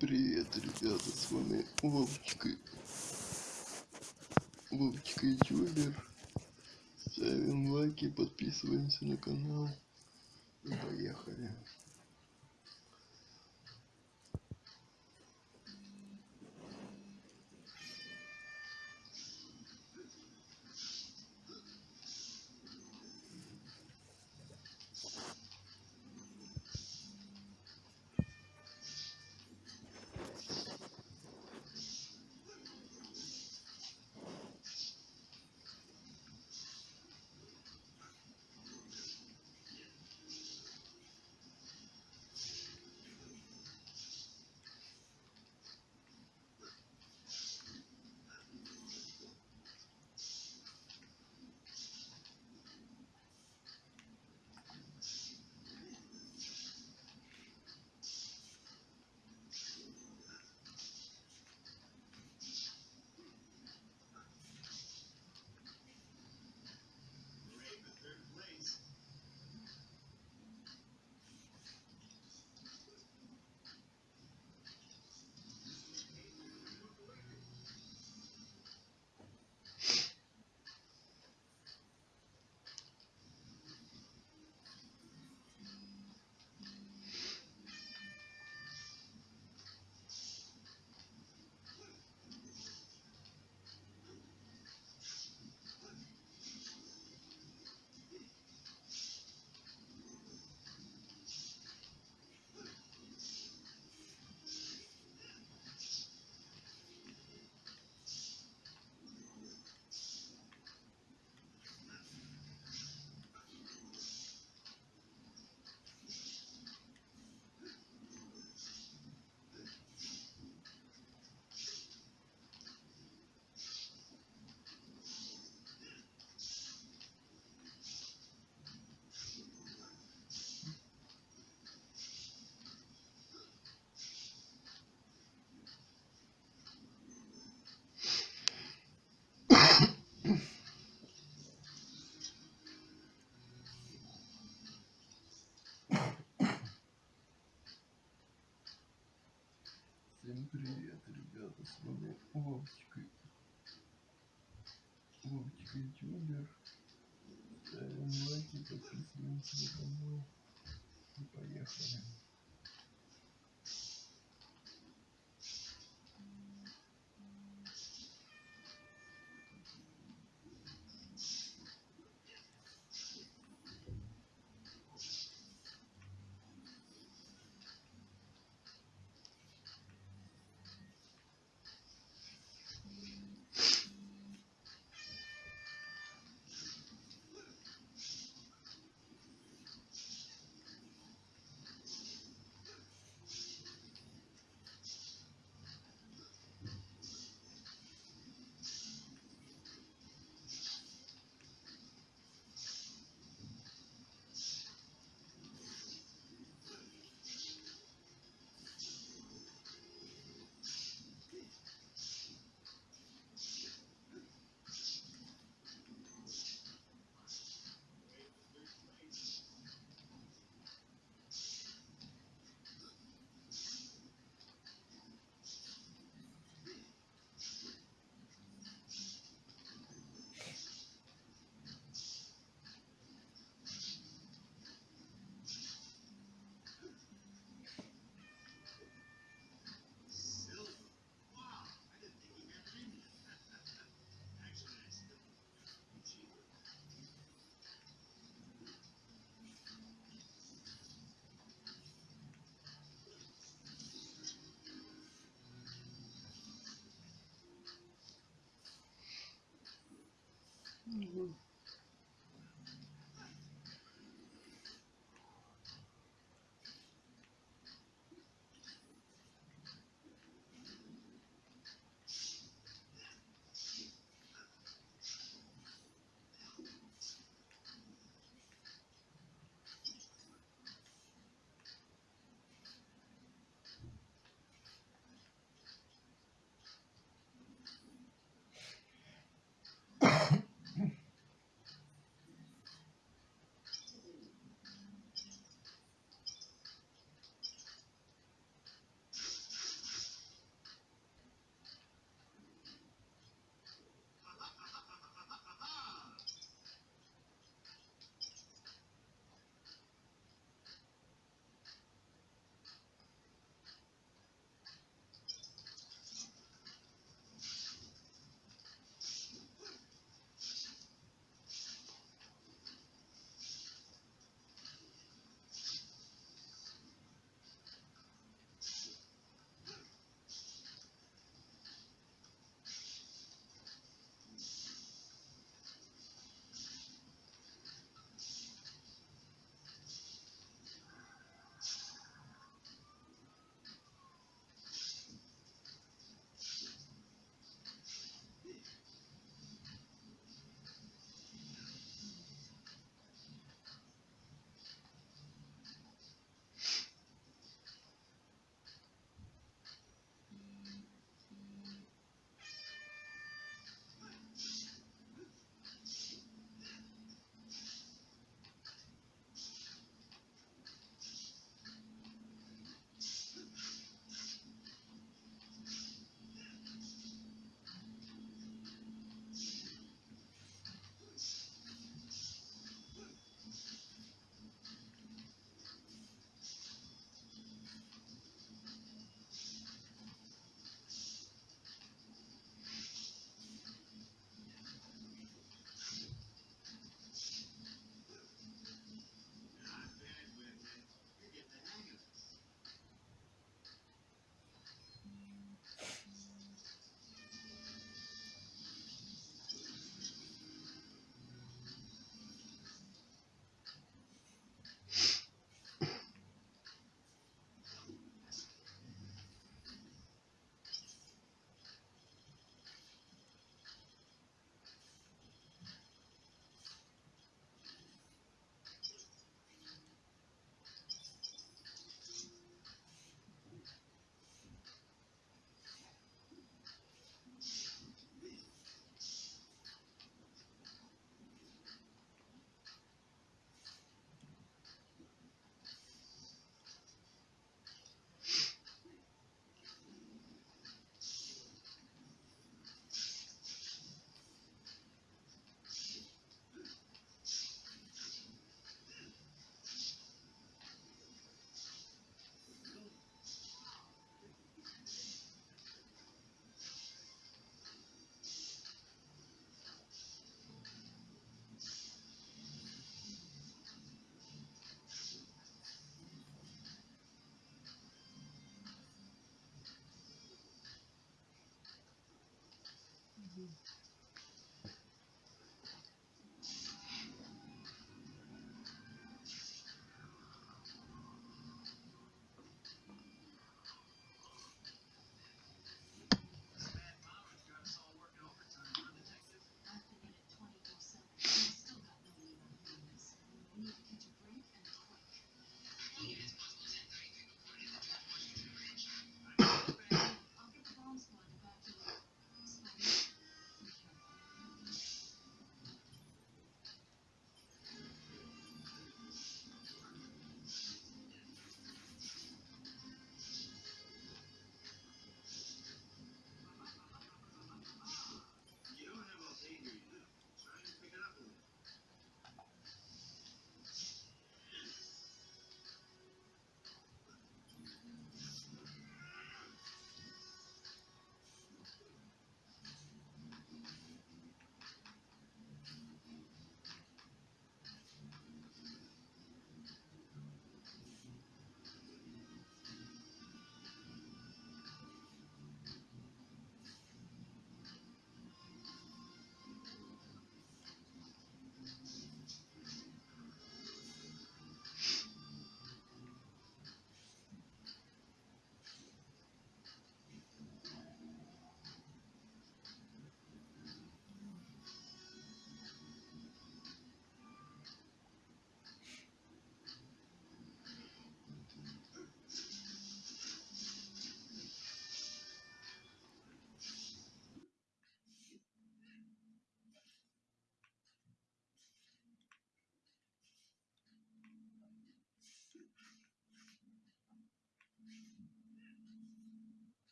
привет, ребята, с вами Вовчика. Вовчика ютубер. Ставим лайки, подписываемся на канал. И поехали. Привет, ребята, с вами Вовчика. Вовчика ютубер. Ставим лайки, подписываемся на канал. И поехали. 嗯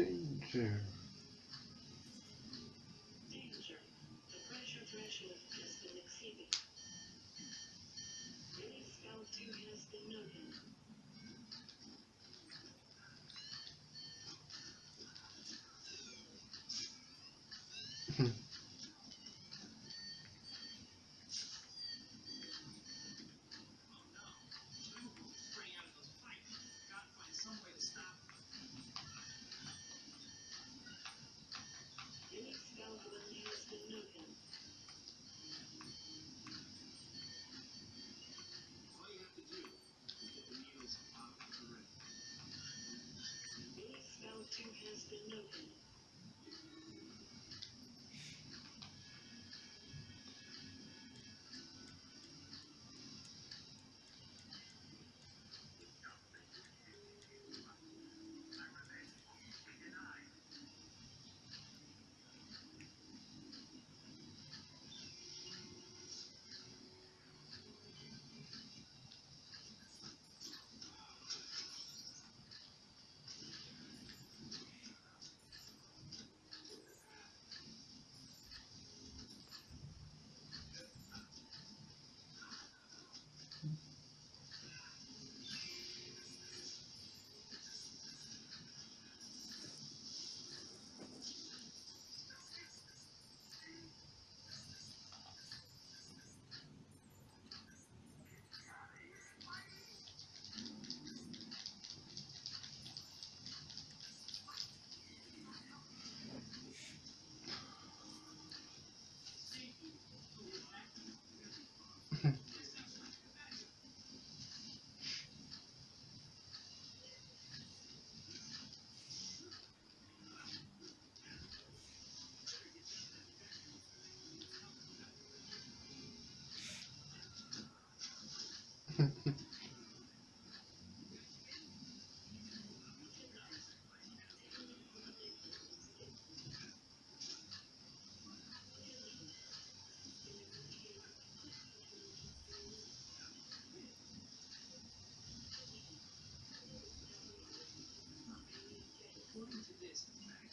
Danger. Has been.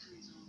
countries on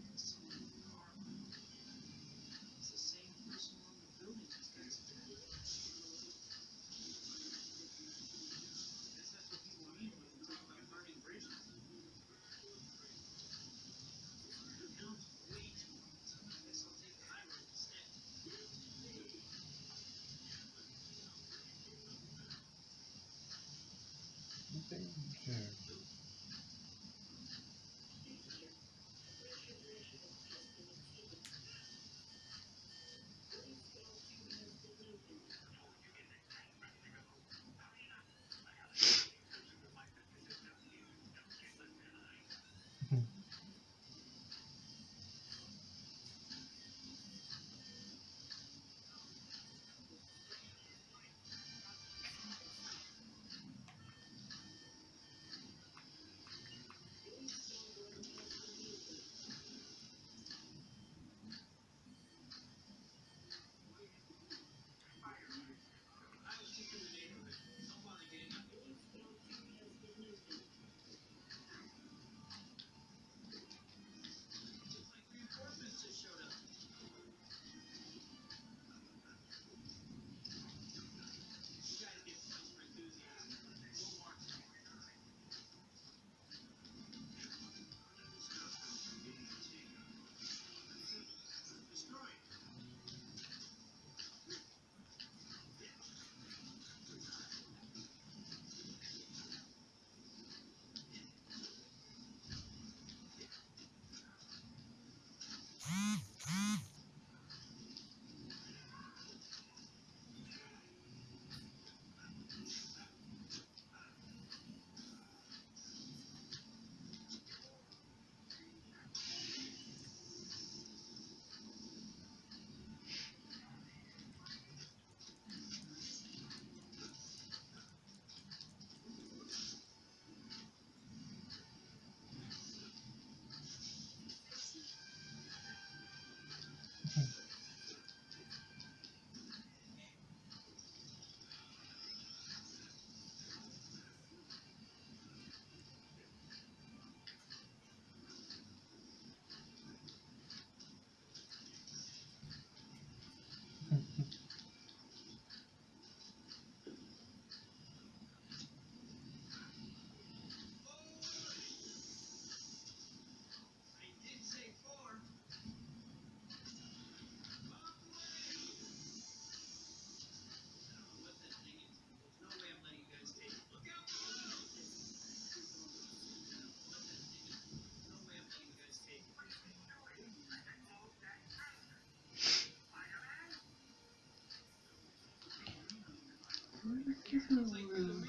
Give me room.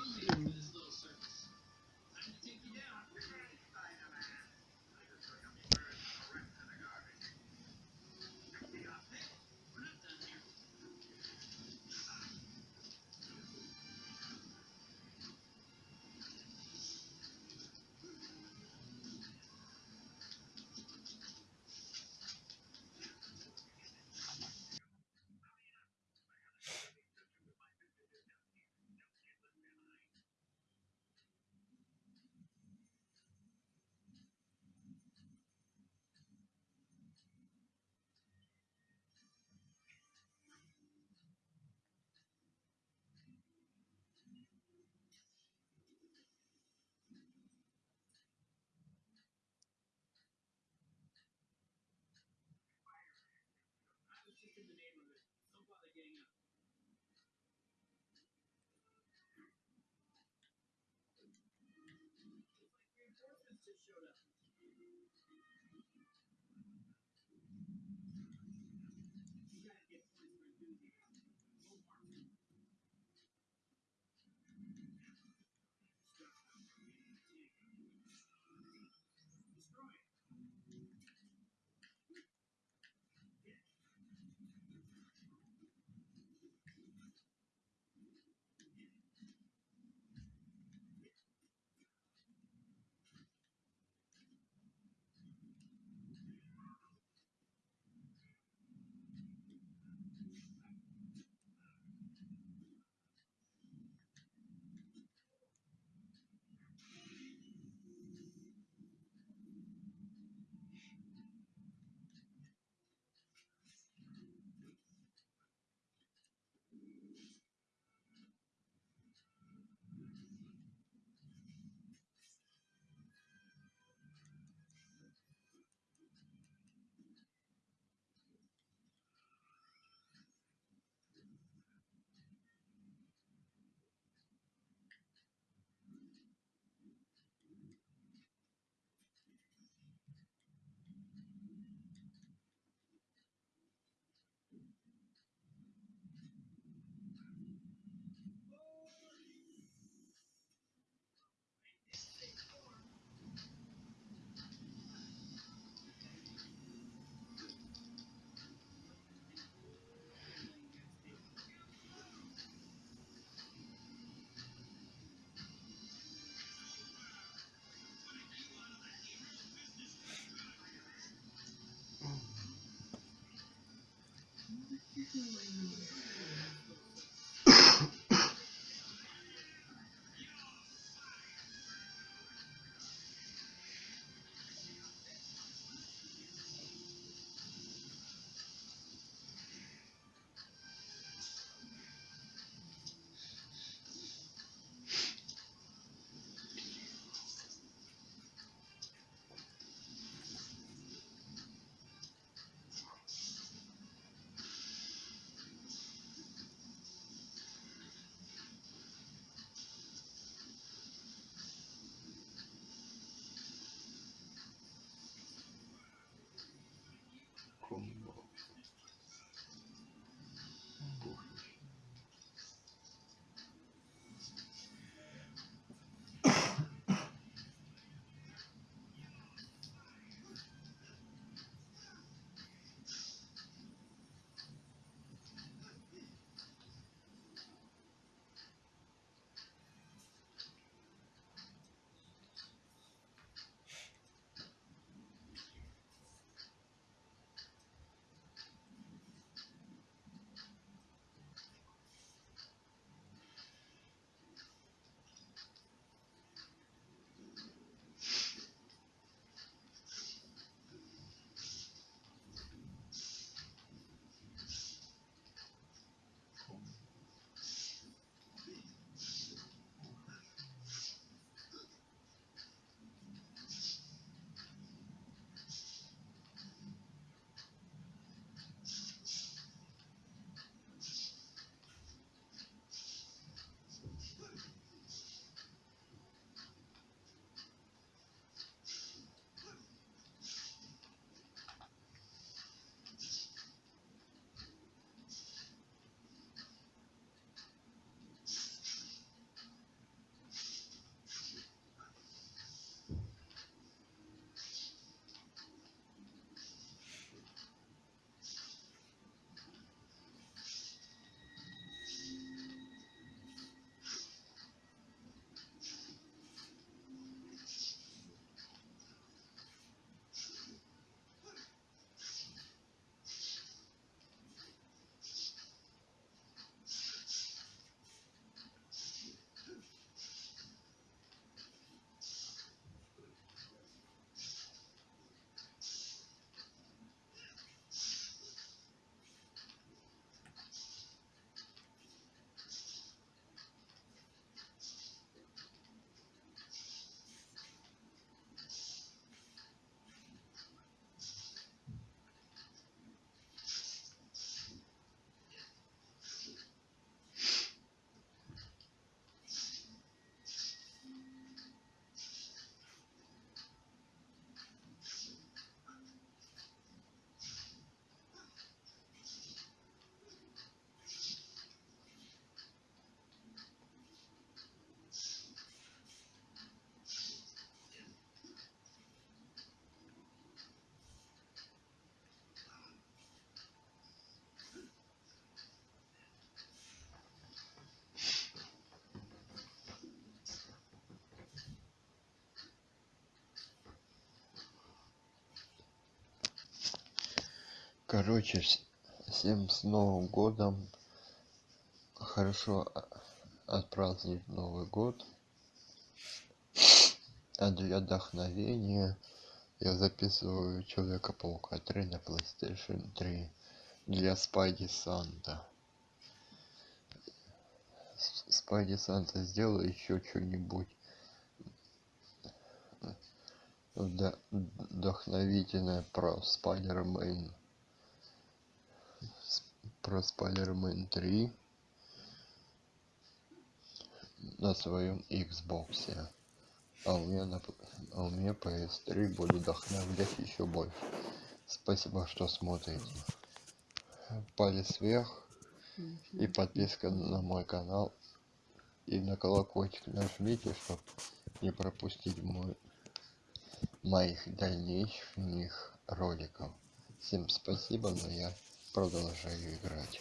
decisiones. Hallelujah Короче, вс- всем с Новым годом. Хорошо а- отпразднують Новый год. А для вдохновения я записываю Человека-паука 3 на PlayStation 3 для Спайди Санта. Спайди Санта, сделай еще что-нибудь вдохновительное про Спайдермен. Про Спайдермен 3 на своем Xbox. А у меня на а у меня PS3 буду вдохновлять еще больше. Спасибо, что смотрите. Палец вверх и подписка на мой канал. И на колокольчик нажмите, чтобы не пропустить мой, моих дальнейших роликов. Всем спасибо, но я продолжаю играть.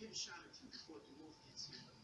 Get a shot or two before the wolf gets here.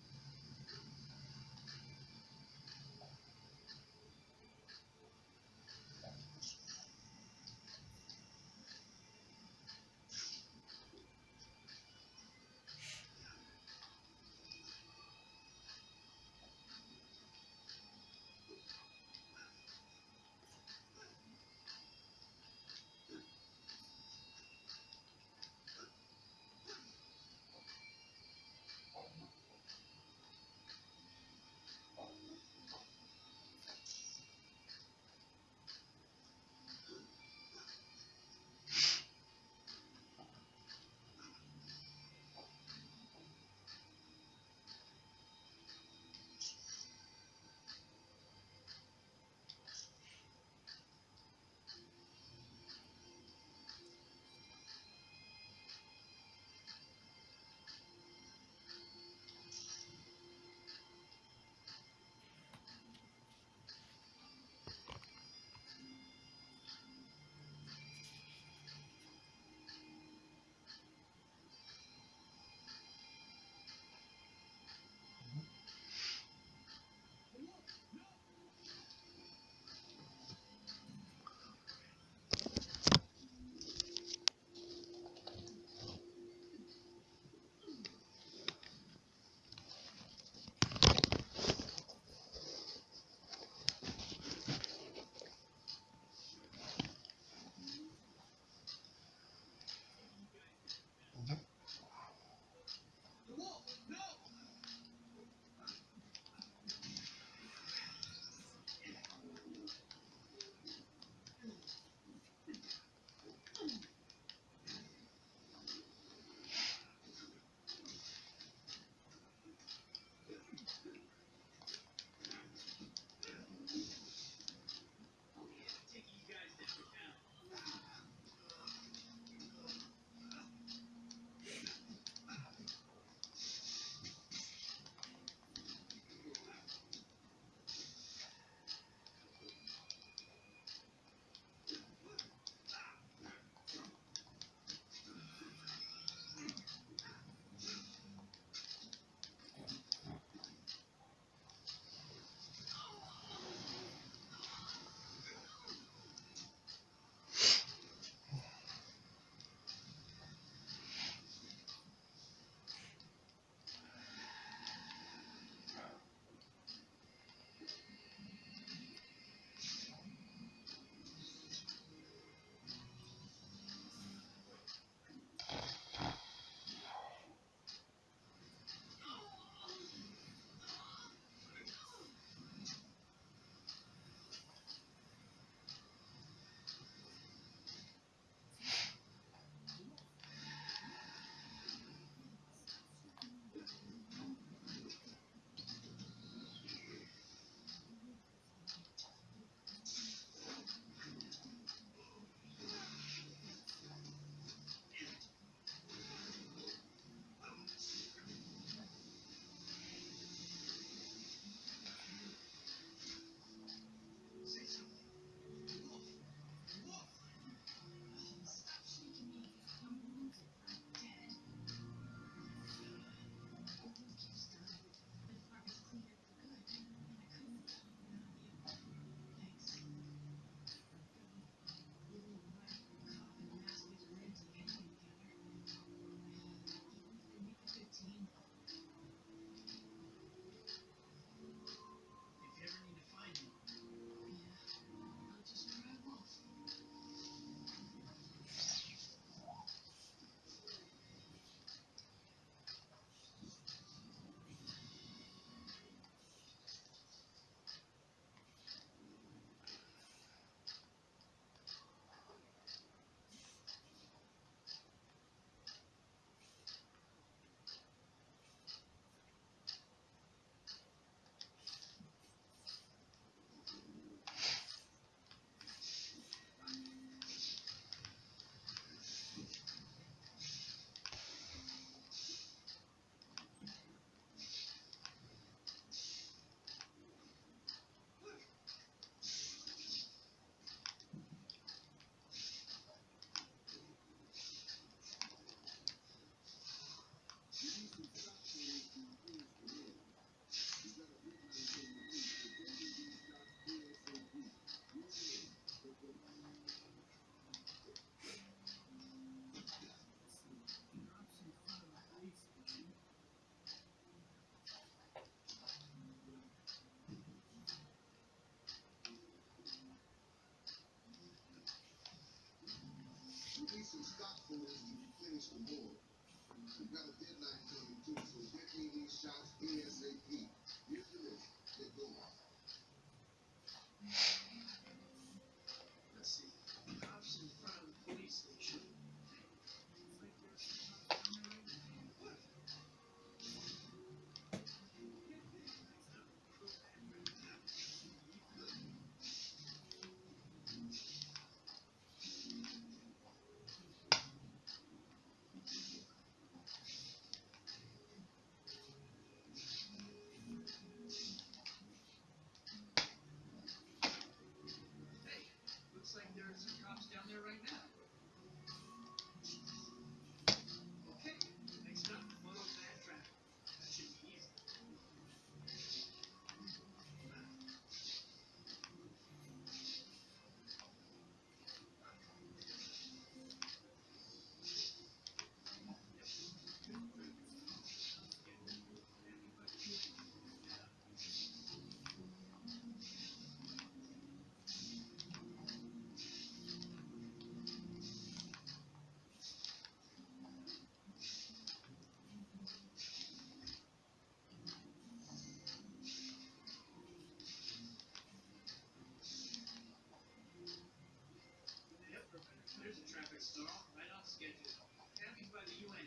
Finish the ball. We got a deadline coming too, so get me these shots ASAP. There's a traffic stall right off schedule. Happy by the UN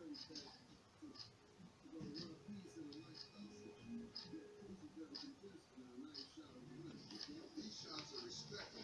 These shots are respectful.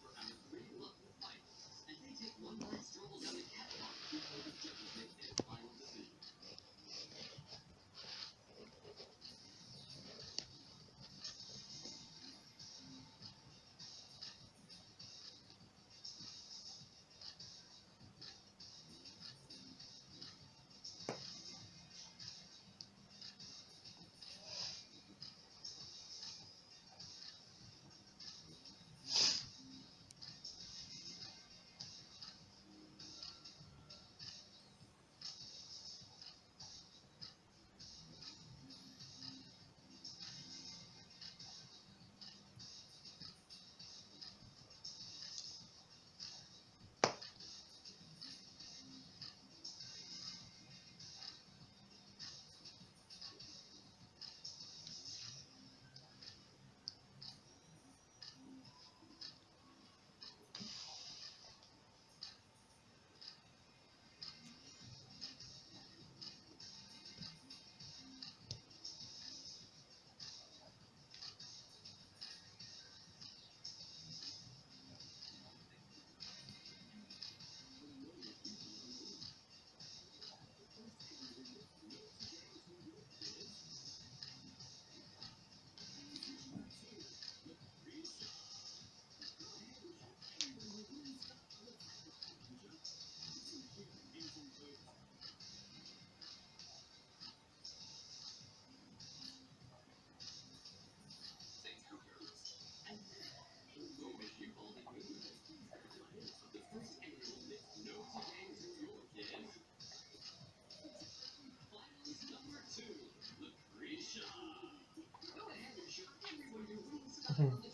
Hum.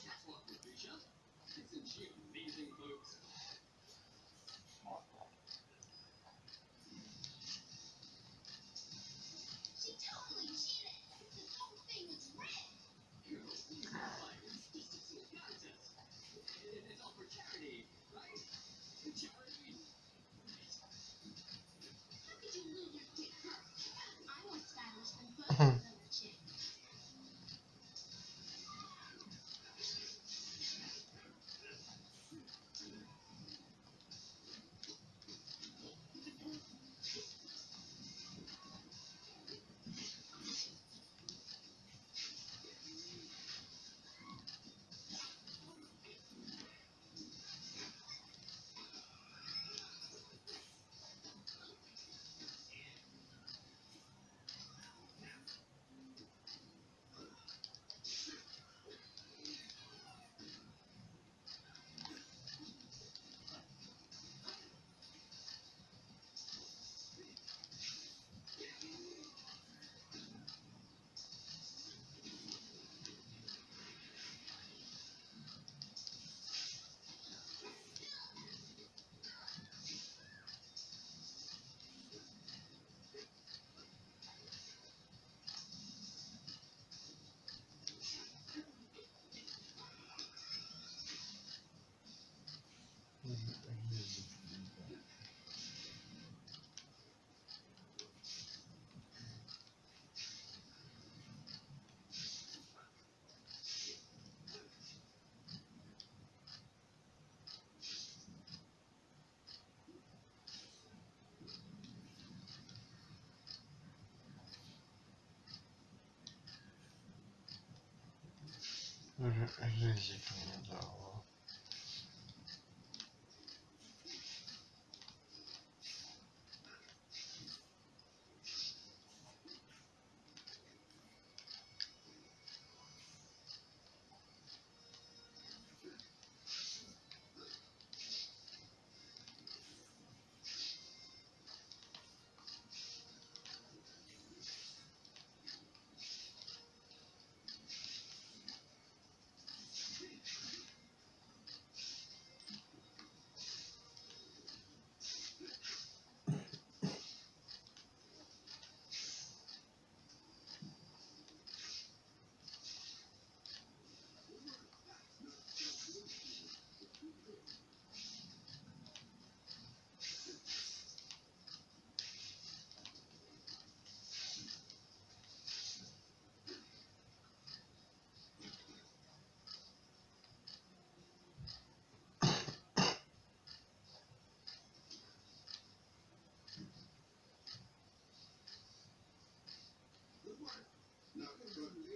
那是，那是衣 I.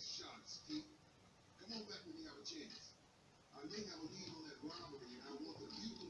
shots, Pete. Come on back when you have a chance. I may have a lead on that robbery, and I want the people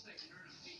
things that can hurt a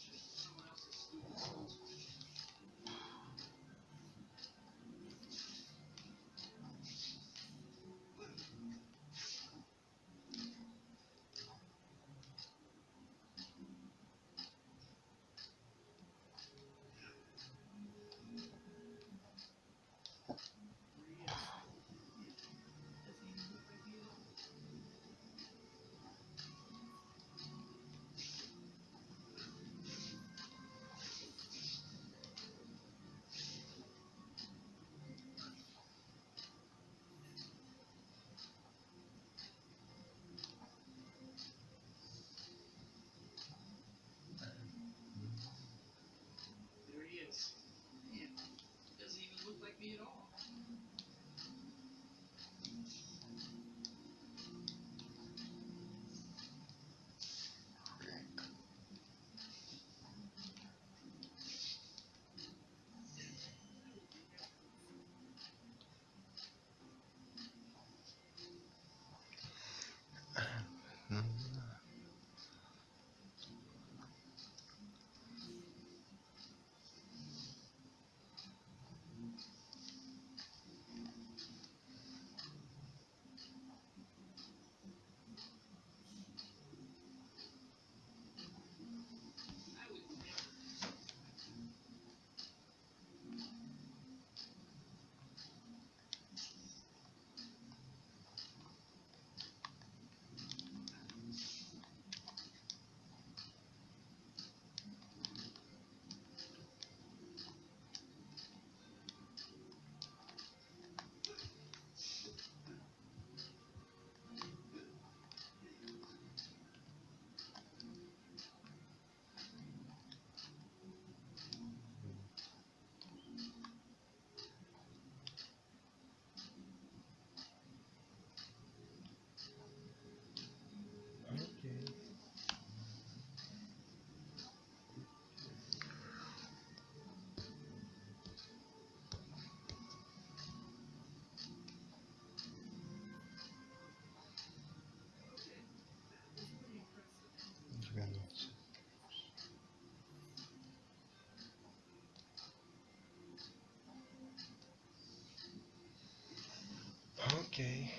Okay.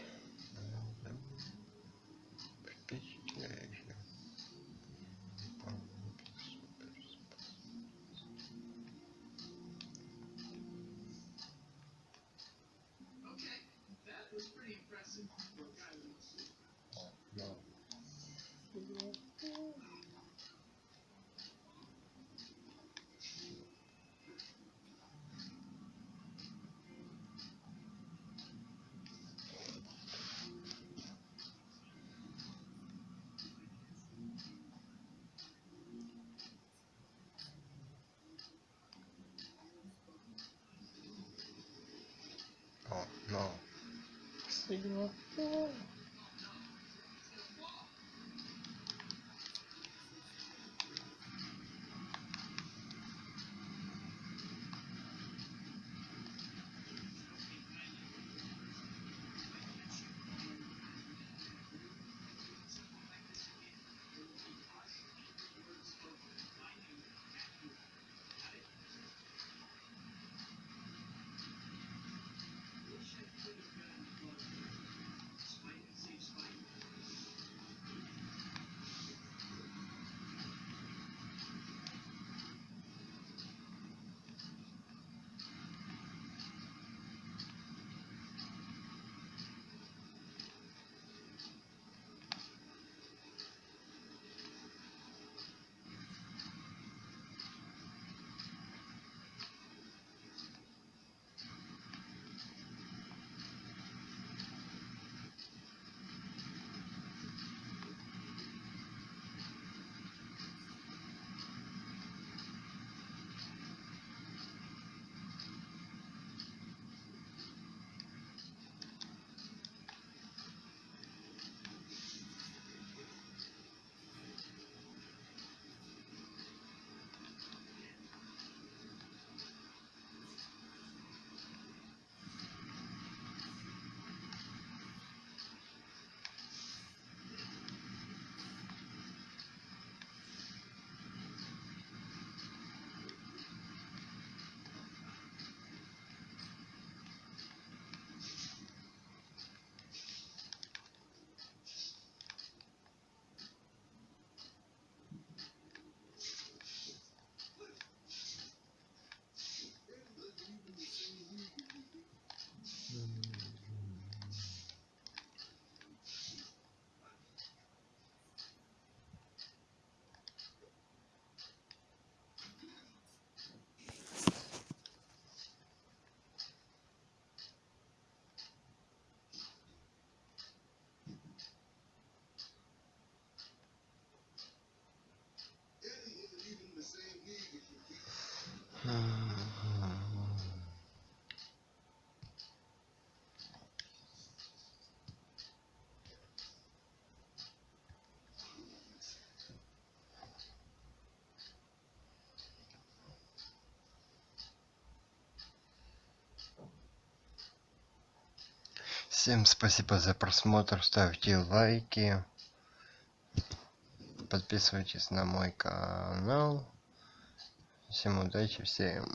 次の Всем спасибо за просмотр, ставьте лайки, подписывайтесь на мой канал. Всем удачи, всем